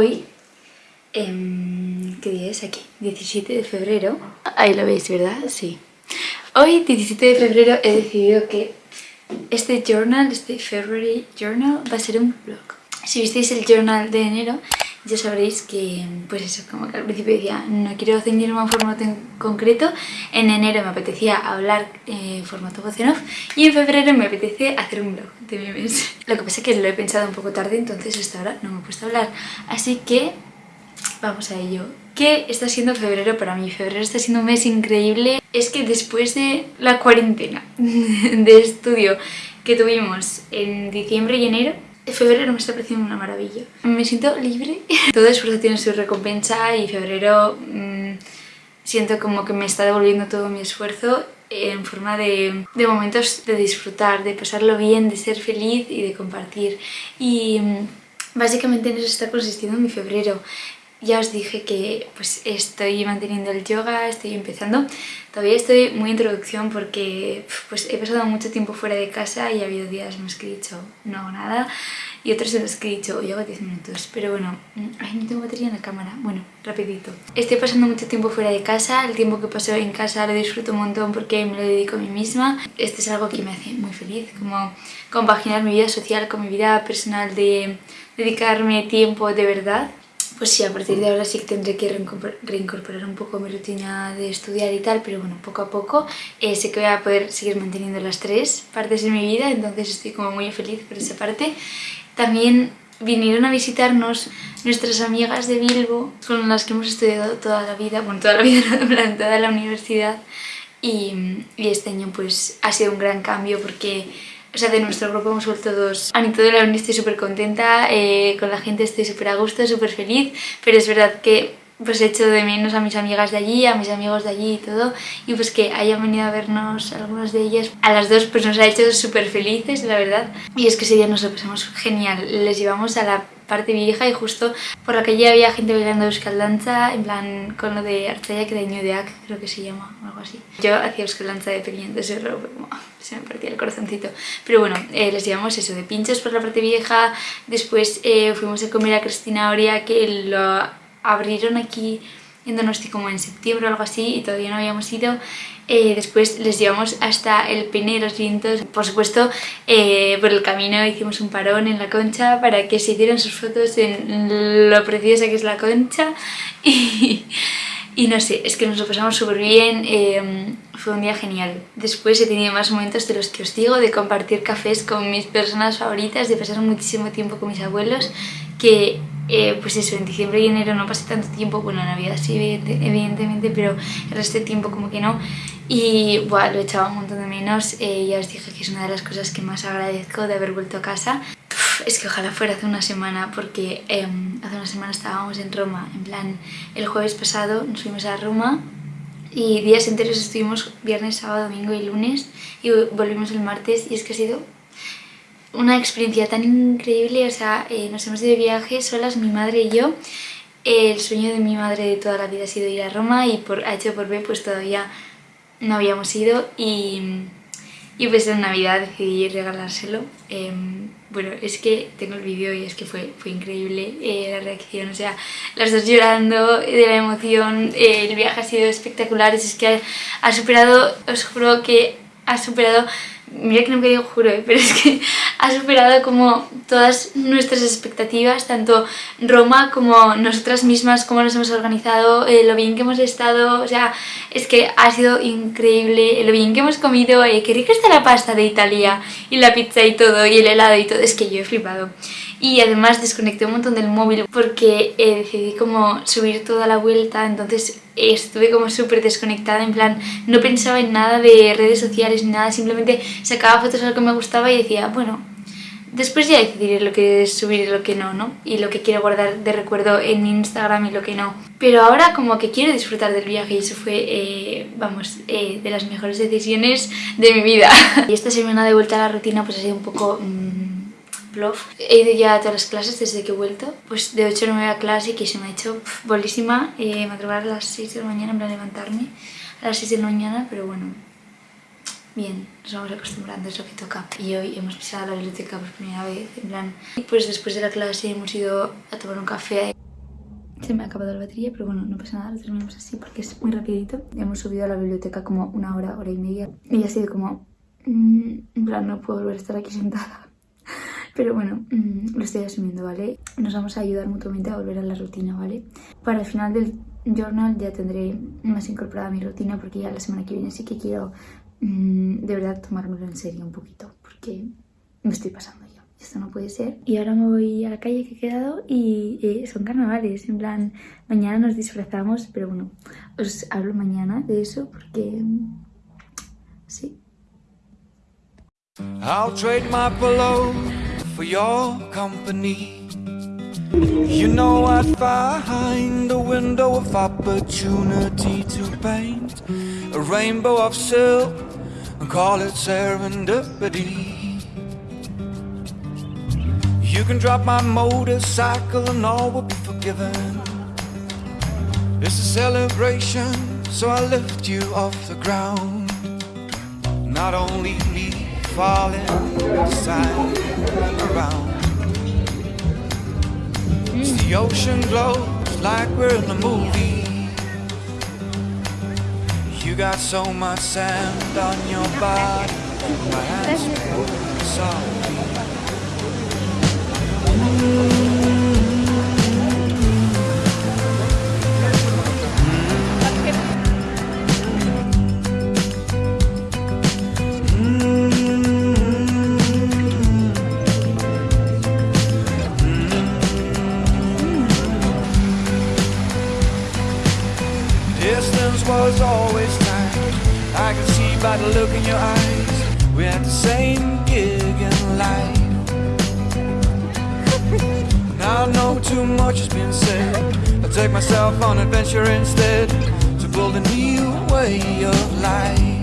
hoy, em, ¿qué día es aquí? 17 de febrero. Ahí lo veis, ¿verdad? Sí. Hoy, 17 de febrero, he decidido que este journal, este February Journal, va a ser un blog. Si visteis el journal de enero, ya sabréis que, pues eso, como que al principio decía, no quiero ceñirme a un formato en concreto, en enero me apetecía hablar en formato voz off y en febrero me apetece hacer un blog de memes. Lo que pasa es que lo he pensado un poco tarde, entonces hasta ahora no me he puesto a hablar, así que vamos a ello. ¿Qué está siendo febrero para mí? Febrero está siendo un mes increíble. Es que después de la cuarentena de estudio que tuvimos en diciembre y enero, febrero me está pareciendo una maravilla. Me siento libre. Todo esfuerzo tiene su recompensa y febrero mmm, siento como que me está devolviendo todo mi esfuerzo en forma de, de, momentos de disfrutar, de pasarlo bien, de ser feliz y de compartir. Y mmm, básicamente en eso está consistiendo mi febrero. Ya os dije que pues estoy manteniendo el yoga, estoy empezando. Todavía estoy muy introducción porque pues he pasado mucho tiempo fuera de casa y ha habido días en los que he dicho no hago nada y otros en los que he dicho hoy hago 10 minutos. Pero bueno, mm, ay, no tengo batería en la cámara. Bueno, rapidito. Estoy pasando mucho tiempo fuera de casa. El tiempo que paso en casa lo disfruto un montón porque me lo dedico a mí misma. Esto es algo que me hace muy feliz, como compaginar mi vida social con mi vida personal de dedicarme tiempo de verdad pues sí, a partir de ahora sí que tendré que reincorporar un poco mi rutina de estudiar y tal, pero bueno, poco a poco eh, sé que voy a poder seguir manteniendo las tres partes de mi vida, entonces estoy como muy feliz por esa parte. También vinieron a visitarnos nuestras amigas de Bilbo, con las que hemos estudiado toda la vida, bueno, toda la vida, en toda la universidad, y, y este año pues ha sido un gran cambio porque o sea, de nuestro grupo hemos vuelto dos. A de la uni estoy súper contenta, eh, con la gente estoy súper a gusto, súper feliz, pero es verdad que pues echo de menos a mis amigas de allí, a mis amigos de allí y todo. Y pues que hayan venido a vernos algunas de ellas. A las dos pues nos ha hecho súper felices la verdad. Y es que ese día nos lo pasamos genial. Les llevamos a la parte vieja y justo por la calle había gente bailando Euskal en plan con lo de Artzaya que de Ñudeak, creo que se llama, o algo así. Yo hacía Euskal Danza de pequeño, entonces como, se me partía el corazoncito. Pero bueno, eh, les llevamos eso, de pinchos por la parte vieja, después eh, fuimos a comer a Cristina Oria que lo abrieron aquí en Donosti como en septiembre o algo así y todavía no habíamos ido eh, después les llevamos hasta el Pene de los Vientos. Por supuesto, eh, por el camino hicimos un parón en la concha para que se hicieran sus fotos en lo preciosa que es la concha. Y, no sé, es que nos lo pasamos súper bien, eh, fue un día genial. Después he tenido más momentos de los que os digo, de compartir cafés con mis personas favoritas, de pasar muchísimo tiempo con mis abuelos, que eh, pues eso, en diciembre y enero no pasé tanto tiempo, bueno, en Navidad sí, evidentemente, pero el resto de tiempo como que no. Y bueno, lo echaba un montón de menos, eh, ya os dije que es una de las cosas que más agradezco de haber vuelto a casa. es que ojalá fuera hace una semana, porque em, hace una semana estábamos en Roma, en plan, el jueves pasado nos fuimos a Roma y días enteros estuvimos viernes, sábado, domingo y lunes y volvimos el martes y es que ha sido una experiencia tan increíble, o sea, eh, nos hemos ido de viaje solas, mi madre y yo. El sueño de mi madre de toda la vida ha sido ir a Roma y por H por B pues todavía no habíamos ido y, y pues en Navidad decidí regalárselo. Em, bueno, es que tengo el vídeo y es que fue, fue increíble eh, la reacción, o sea, las dos llorando de la emoción, eh, el viaje ha sido espectacular, es que ha superado, os juro que ha superado mira que no digo juro, ¿eh? pero es que ha superado como todas nuestras expectativas, tanto Roma como nosotras mismas, cómo nos hemos organizado, eh, lo bien que hemos estado, o sea, es que ha sido increíble, lo bien que hemos comido, eh, qué rica está la pasta de Italia, y la pizza y todo, y el helado y todo, es que yo he flipado y además desconecté un montón del móvil porque eh, decidí como subir toda la vuelta, entonces estuve como súper desconectada, en plan no pensaba en nada de redes sociales ni nada, simplemente sacaba fotos a lo que me gustaba y decía, bueno, Después ya decidiré lo que subir y lo que no, ¿no? Y lo que quiero guardar de recuerdo en Instagram y lo que no. Pero ahora como que quiero disfrutar del viaje y eso fue, eh, vamos, eh, de las mejores decisiones de mi vida. y esta semana de vuelta a la rutina pues ha sido un poco... Mmm, bluff. He ido ya a todas las clases desde que he vuelto. Pues de 8 a 9 a clase y que se me ha hecho bolísima eh, madrugar a las 6 de la mañana, en plan levantarme a las 6 de la mañana, pero bueno, bien, nos vamos acostumbrando, es lo que toca. Y hoy hemos pisado la biblioteca por primera vez, en plan... Pues después de la clase hemos ido a tomar un café. Se me ha acabado la batería, pero bueno, no pasa nada, lo terminamos así porque es muy rapidito. Hemos subido a la biblioteca como una hora, hora y media. Y ha sido como... Mm, en plan, no puedo volver a estar aquí sentada. Pero bueno, mm, lo estoy asumiendo, ¿vale? Nos vamos a ayudar mutuamente a volver a la rutina, ¿vale? Para el final del journal ya tendré más incorporada mi rutina porque ya la semana que viene sí que quiero Mm, de verdad tomármelo en serio un poquito, porque me estoy pasando yo. Esto no puede ser. Y ahora me voy a la calle que he quedado y eh, son carnavales. En plan, mañana nos disfrazamos, pero bueno, os hablo mañana de eso porque... Sí. I'll trade my for your company. You know I'd find a window of opportunity to paint a rainbow of silk and call it serendipity. You can drop my motorcycle and all will be forgiven. It's a celebration, so I lift you off the ground. Not only me falling side around. The ocean glows like we're in a movie. You got so much sand on your body. My hands soft. In your eyes. We had the same gig in life. Now I know too much has been said. I'll take myself on adventure instead To build a new way of life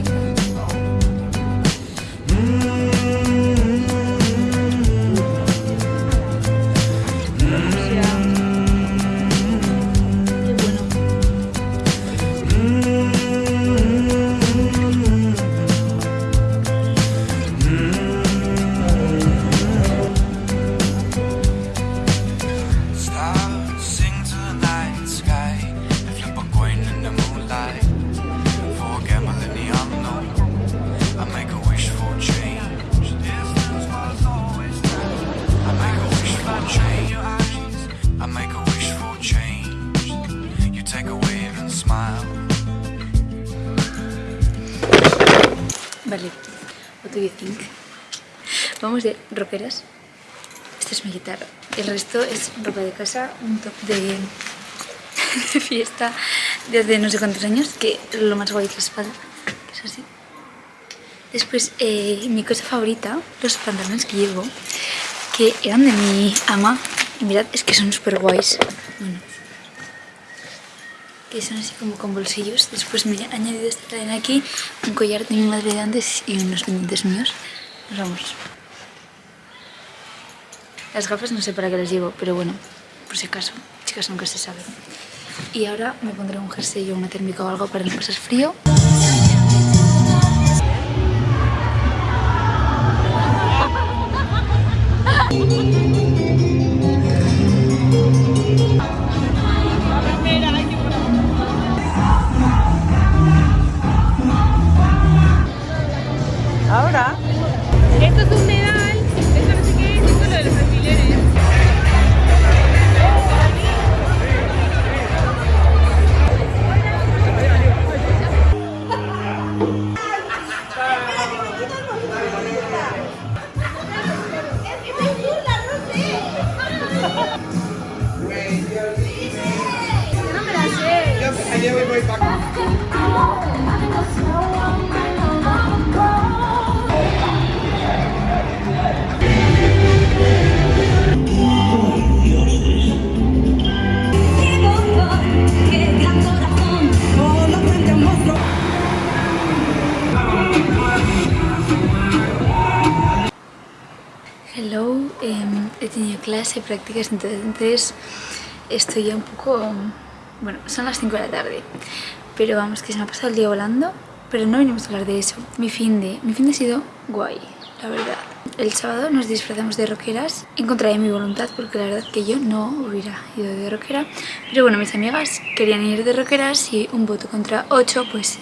Vamos de roperas. Esta es mi guitarra. El resto es ropa de casa, un top de, fiesta de hace no sé cuántos años, que lo más guay que la espada, que es así. Después, eh, mi cosa favorita, los pantalones que llevo, que eran de mi ama. Y mirad, es que son súper guays. Bueno, que son así como con bolsillos. Después me he añadido esta cadena aquí, un collar de mi madre de antes y unos pendientes míos. Nos vamos. Las gafas no sé para qué las llevo, pero bueno, por si acaso, chicas nunca se sabe. Y ahora me pondré un jersey o una térmica o algo para no pasar frío. em, he tenido clase, prácticas, entonces estoy ya un poco... Bueno, son las 5 de la tarde, pero vamos, que se me ha pasado el día volando, pero no venimos a hablar de eso. Mi fin de, mi fin de ha sido guay, la verdad. El sábado nos disfrazamos de roqueras en contra de mi voluntad porque la verdad que yo no hubiera ido de roquera. Pero bueno, mis amigas querían ir de roqueras y un voto contra 8 pues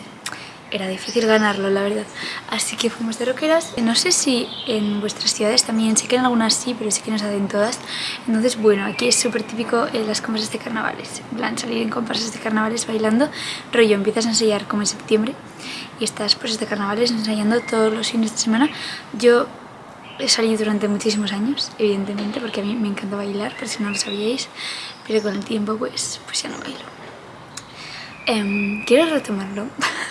era difícil ganarlo, la verdad. Así que fuimos de roqueras. No sé si en vuestras ciudades también, sé que en algunas sí, pero sí que no saben todas. Entonces, bueno, aquí es súper típico en las comparsas de carnavales. En plan, salir en comparsas de carnavales bailando. Rollo, empiezas a ensayar como en septiembre y estás pues de carnavales ensayando todos los fines de semana. Yo he salido durante muchísimos años, evidentemente, porque a mí me encanta bailar, por si no lo sabíais, pero con el tiempo pues, pues ya no bailo. Em, quiero retomarlo.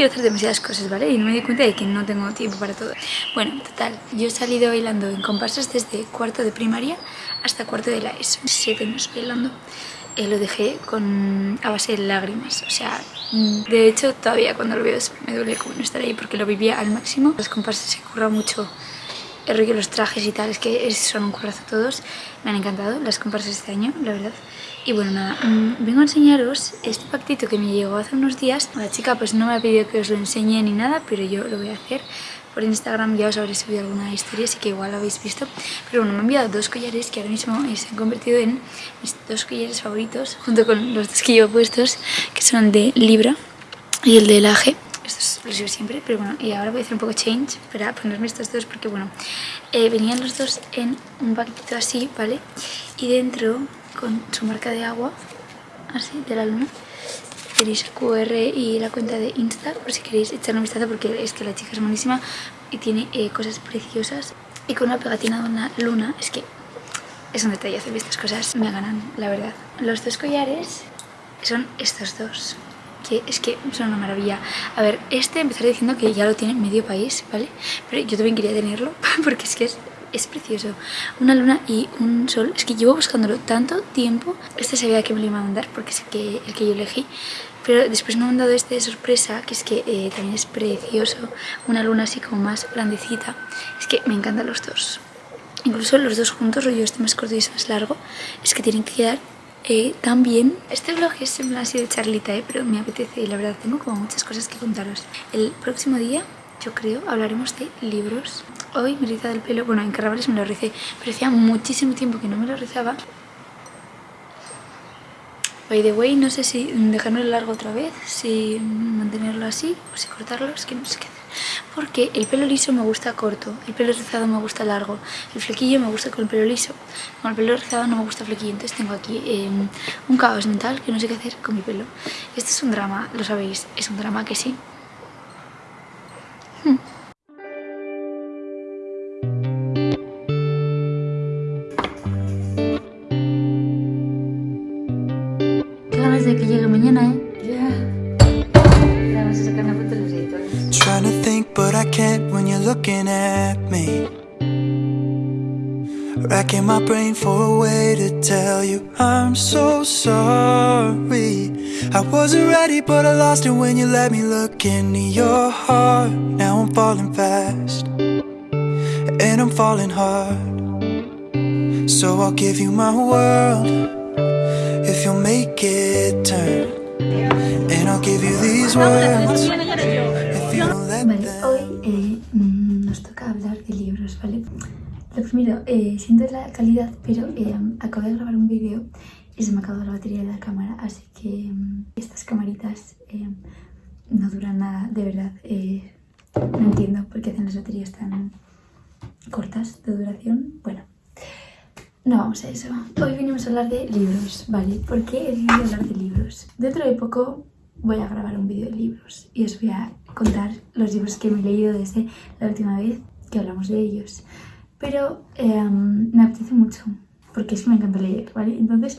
quiero hacer demasiadas cosas, ¿vale? Y no me di cuenta de que no tengo tiempo para todo. Bueno, total, yo he salido bailando en comparsas desde cuarto de primaria hasta cuarto de la ESO. Siete años bailando. Eh, lo dejé con a base de lágrimas, o sea, de hecho todavía cuando lo veo me duele como no estar ahí porque lo vivía al máximo. Las comparsas se curra mucho el rollo los trajes y tal, es que son un currazo todos. Me han encantado las comparsas este año, la verdad. Y bueno, nada, mm, vengo a enseñaros este pactito que me llegó hace unos días. La chica pues no me ha pedido que os lo enseñe ni nada, pero yo lo voy a hacer. Por Instagram ya os habré subido alguna historia, así que igual lo habéis visto. Pero bueno, me han enviado dos collares que ahora mismo se han convertido en mis dos collares favoritos, junto con los dos que llevo puestos, que son de Libra y el de Laje. Estos los llevo siempre, pero bueno, y ahora voy a hacer un poco change para ponerme estos dos, porque bueno, eh, venían los dos en un paquetito así, ¿vale? Y dentro con su marca de agua, así, de la luna. Tenéis el QR y la cuenta de Insta por si queréis echar un vistazo porque es que la chica es buenísima y tiene eh, cosas preciosas. Y con una pegatina de una luna, es que es un detalle hacer estas cosas, me ganan, la verdad. Los dos collares son estos dos que es que son una maravilla. A ver, este empezaré diciendo que ya lo tiene medio país, ¿vale? Pero yo también quería tenerlo porque es que es es precioso. Una luna y un sol. Es que llevo buscándolo tanto tiempo. Este sabía que me lo iba a mandar porque es que, el que yo elegí. Pero después me han dado este de sorpresa, que es que eh, también es precioso. Una luna así como más grandecita. Es que me encantan los dos. Incluso los dos juntos, rollo este más corto y este más largo, es que tienen que quedar eh, tan bien. Este vlog es en así de charlita, eh, pero me apetece y la verdad tengo como muchas cosas que contaros. El próximo día, yo creo, hablaremos de libros Hoy me he rizado el pelo, bueno en carnavales me lo ricé, pero hacía muchísimo tiempo que no me lo rizaba. By the way, no sé si dejarlo largo otra vez, si mantenerlo así o si cortarlo, es que no sé qué hacer. Porque el pelo liso me gusta corto, el pelo rizado me gusta largo, el flequillo me gusta con el pelo liso, con el pelo rizado no me gusta flequillo, entonces tengo aquí em, un caos mental que no sé qué hacer con mi pelo. Esto es un drama, lo sabéis, es un drama que sí. Editores. Trying to think, but I can't when you're looking at me. Racking my brain for a way to tell you I'm so sorry. I wasn't ready, but I lost it when you let me look into your heart. Now I'm falling fast, and I'm falling hard. So I'll give you my world. if you'll make it turn. And I'll give you these words. If you don't let vale, hoy eh, mm, nos toca hablar de libros, ¿vale? Lo primero, eh, siento la calidad, pero eh, acabo de grabar un vídeo y se me ha acabado la batería de la cámara, así que mm, estas camaritas no duran nada, de verdad. Eh, no entiendo por qué hacen las baterías tan cortas de duración. Bueno, no vamos a eso. Hoy venimos a hablar de libros, ¿vale? ¿Por qué he decidido hablar de libros? Dentro de poco voy a grabar un vídeo de libros y os voy a contar los libros que me he leído desde la última vez que hablamos de ellos. Pero em, me apetece mucho, porque es que me encanta leer, ¿vale? Entonces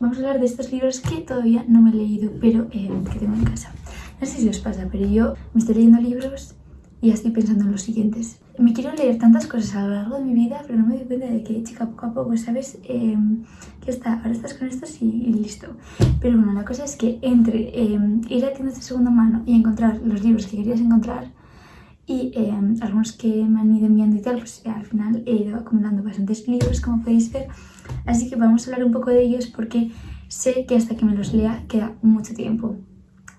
vamos a hablar de estos libros que todavía no me he leído, pero em, que tengo en casa. No sé si os pasa, pero yo me estoy leyendo libros y estoy pensando en los siguientes. Me quiero leer tantas cosas a lo largo de mi vida, pero no me doy cuenta de que, chica, poco a poco, ¿sabes? Eh, que está, ahora estás con estos y, listo. Pero bueno, la cosa es que entre em, ir a tiendas de segunda mano y encontrar los libros que querías encontrar, y em, algunos que me han ido enviando y tal, pues al final he ido acumulando bastantes libros, como podéis ver. Así que vamos a hablar un poco de ellos porque sé que hasta que me los lea queda mucho tiempo.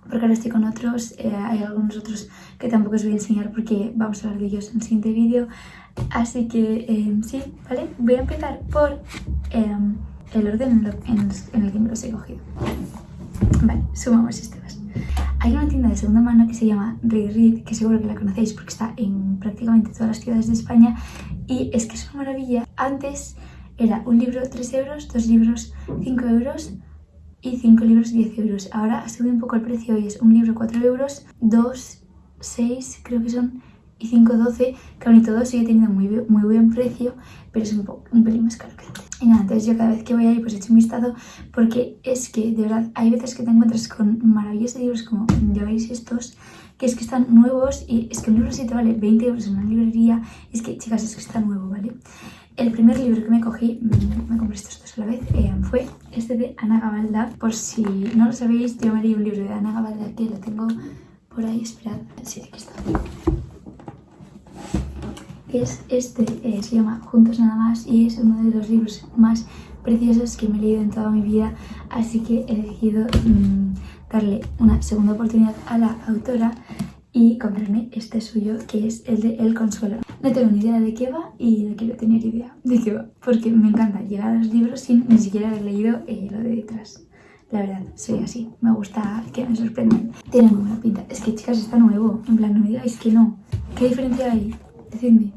Porque ahora estoy con otros, eh, hay algunos otros que tampoco os voy a enseñar porque vamos a hablar de ellos en el siguiente vídeo. Así que em, sí, ¿vale? Voy a empezar por em, el orden en, el que me los he cogido. Vale, sumamos más. Hay una tienda de segunda mano que se llama Read que seguro que la conocéis porque está en prácticamente todas las ciudades de España y es que es una maravilla. Antes era un libro 3 euros, dos libros 5 euros y 5 libros 10 euros. Ahora ha subido un poco el precio y es un libro 4 euros, 2, 6 creo que son y 5,12 que aún y todo sigue teniendo muy, muy buen precio, pero es un, poco, un pelín más caro que antes. Y nada, entonces yo cada vez que voy ahí pues echo un vistazo porque es que de verdad hay veces que te encuentras con maravillosos libros como ya veis estos, que es que están nuevos y es que un libro si te vale 20 euros en una librería, es que chicas es que está nuevo, ¿vale? El primer libro que me cogí, mm, me compré estos dos a la vez, eh, fue este de Ana Gabalda. Por si no lo sabéis, yo me leí un libro de Ana Gabalda que lo tengo por ahí, esperad, sí, aquí está es este, eh, se llama Juntos nada más y es uno de los libros más preciosos que me he leído en toda mi vida, así que he decidido mm, darle una segunda oportunidad a la autora y comprarme este suyo que es el de El Consuelo. No tengo ni idea de qué va y no quiero tener idea de qué va, porque me encanta llegar a los libros sin ni siquiera haber leído eh, lo de detrás. La verdad, soy así, me gusta que me sorprendan. Tiene muy buena pinta. Es que chicas, está nuevo. En plan, no me digáis que no. ¿Qué diferencia hay? Decidme.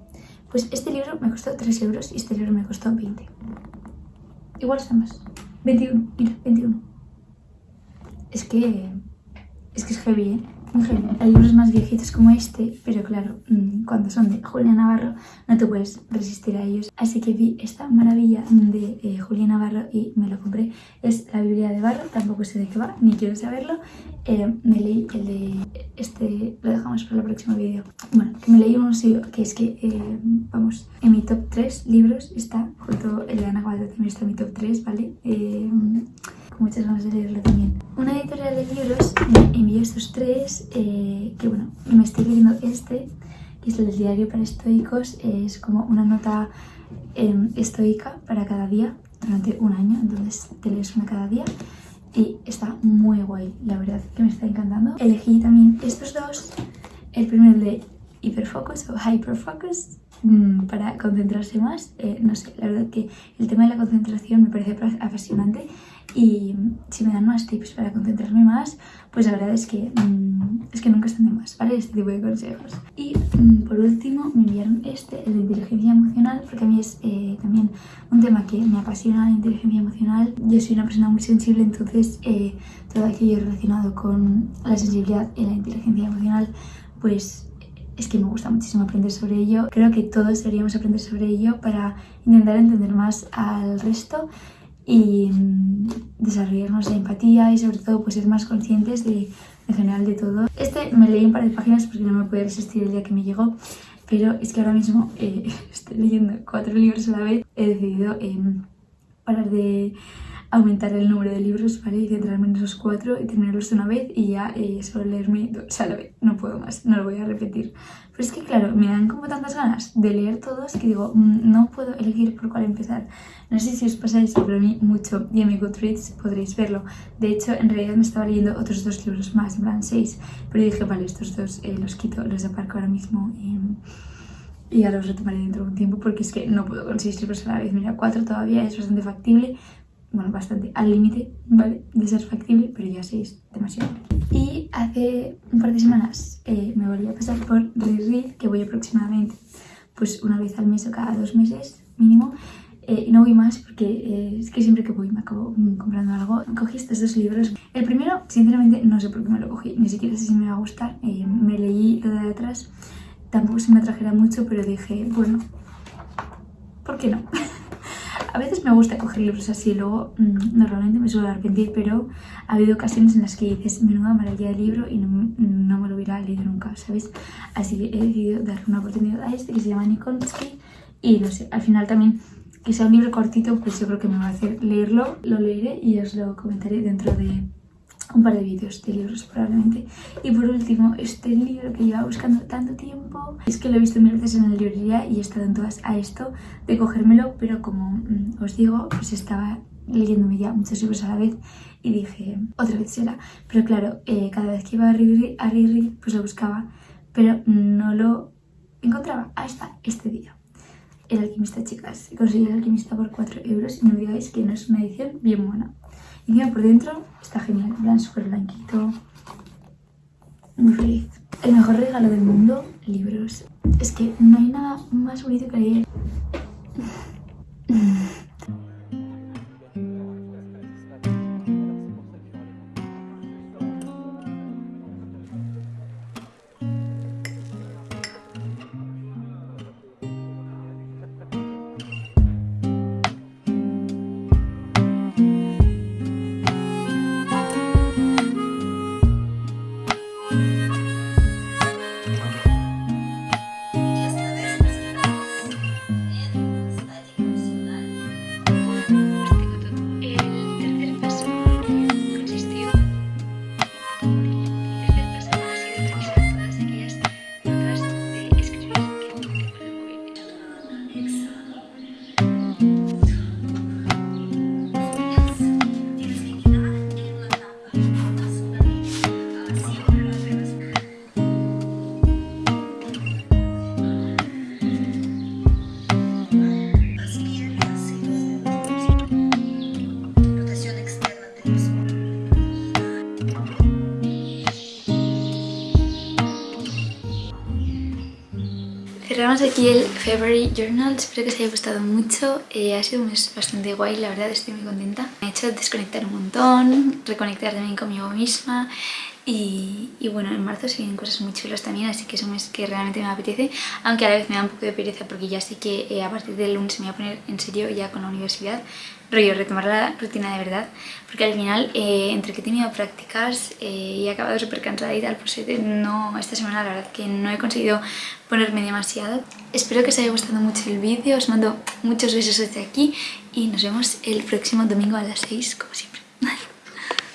Pues este libro me costó 3 euros y este libro me costó 20. Igual está más. 21, mira, 21. Es que... Es que es heavy, ¿eh? Hay libros más viejitos como este, pero claro, mm, cuando son de Julia Navarro no te puedes resistir a ellos. Así que vi esta maravilla de eh, Julia Navarro y me lo compré. Es la Biblia de Barro, tampoco sé de qué va, ni quiero saberlo. Eh, me leí el de este, lo dejamos para el próximo vídeo. Bueno, que me leí uno que es que, eh, vamos, en mi top 3 libros está, junto el de Ana Gualda también está en mi top 3, ¿vale? Muchas ganas de leerlo también. Una editorial de libros me envió estos tres, eh, que bueno, me estoy leyendo este, que es el diario para estoicos, es como una nota em, estoica para cada día durante un año, entonces te lees una cada día y está muy guay, la verdad que me está encantando. Elegí también estos dos, el primero de Hyperfocus o Hyperfocus, mm, para concentrarse más. Eh, no sé, la verdad que el tema de la concentración me parece apasionante y si me dan más tips para concentrarme más, pues la verdad es que, mm, es que nunca están de más, ¿vale? Este tipo de consejos. Y mm, por último me enviaron este, el de inteligencia emocional, porque a mí es eh, también un tema que me apasiona la inteligencia emocional. Yo soy una persona muy sensible, entonces eh, todo aquello relacionado con la sensibilidad y la inteligencia emocional, pues es que me gusta muchísimo aprender sobre ello. Creo que todos deberíamos aprender sobre ello para intentar entender más al resto y mm, desarrollarnos la empatía y sobre todo pues ser más conscientes de, en general de todo. Este me leí un par de páginas porque no me podía resistir el día que me llegó, pero es que ahora mismo eh, estoy leyendo cuatro libros a la vez. He decidido eh, parar de aumentar el número de libros, ¿vale? Y centrarme en esos cuatro y terminarlos de una vez y ya eh, solo leerme dos a la vez. No puedo más, no lo voy a repetir. Pero es que, claro, me dan como tantas ganas de leer todos que digo, mm, no puedo elegir por cuál empezar. No sé si os pero a mí mucho. Y en mi Goodreads podréis verlo. De hecho, en realidad me estaba leyendo otros dos libros más, en plan seis. Pero dije, vale, estos dos eh, los quito, los aparco ahora mismo. y ya los retomaré dentro de un tiempo porque es que no puedo con seis libros a la vez. Mira, cuatro todavía es bastante factible, bueno, bastante al límite, ¿vale? De ser factible, pero ya seis, demasiado. Y hace un par de semanas eh, me volví a pasar por Reread, que voy aproximadamente pues una vez al mes o cada dos meses mínimo. Eh, y no voy más porque eh, es que siempre que voy me acabo comprando algo. Cogí estos dos libros. El primero, sinceramente, no sé por qué me lo cogí, ni siquiera sé si me va a gustar. me leí lo de atrás, tampoco se me atrajera mucho, pero dije, bueno, ¿por qué no? A veces me gusta coger libros así, luego mm, normalmente me suelo arrepentir, pero ha habido ocasiones en las que dices, menuda maravilla de libro y no, me lo hubiera leído nunca, ¿sabes? Así que he decidido darle una oportunidad a este que se llama Nikonski y no sé, al final también que sea un libro cortito, pues yo creo que me va a hacer leerlo, lo leeré y os lo comentaré dentro de un par de vídeos de libros probablemente. Y por último, este libro que lleva buscando tanto tiempo, es que lo he visto mil veces en la librería y he estado en todas a esto de cogérmelo, pero como mm, os digo, pues estaba leyéndome ya muchos libros a la vez y dije, otra vez será. Pero claro, eh, cada vez que iba a Riri, a pues lo buscaba, pero no lo encontraba hasta este día. El alquimista, chicas. Conseguí el alquimista por 4 euros y no digáis que no es una edición bien buena. Y mira, por dentro está genial, en plan súper blanquito. Muy feliz. El mejor regalo del mundo, libros. Es que no hay nada más bonito que leer. Cerramos aquí el February Journal, espero que os haya gustado mucho, eh, ha sido un mes bastante guay, la verdad estoy muy contenta. Me ha hecho desconectar un montón, reconectar también conmigo misma y, bueno, en marzo se vienen cosas muy chulas también, así que es un mes que realmente me apetece, aunque a la vez me da un poco de pereza porque ya sé que eh, a partir del lunes me voy a poner en serio ya con la universidad, rollo, retomar la rutina de verdad, porque al final, eh, entre que he tenido prácticas eh, y he acabado súper cansada y tal, pues no, esta semana la verdad que no he conseguido ponerme demasiado. Espero que os haya gustado mucho el vídeo, os mando muchos besos desde aquí y nos vemos el próximo domingo a las 6, como siempre.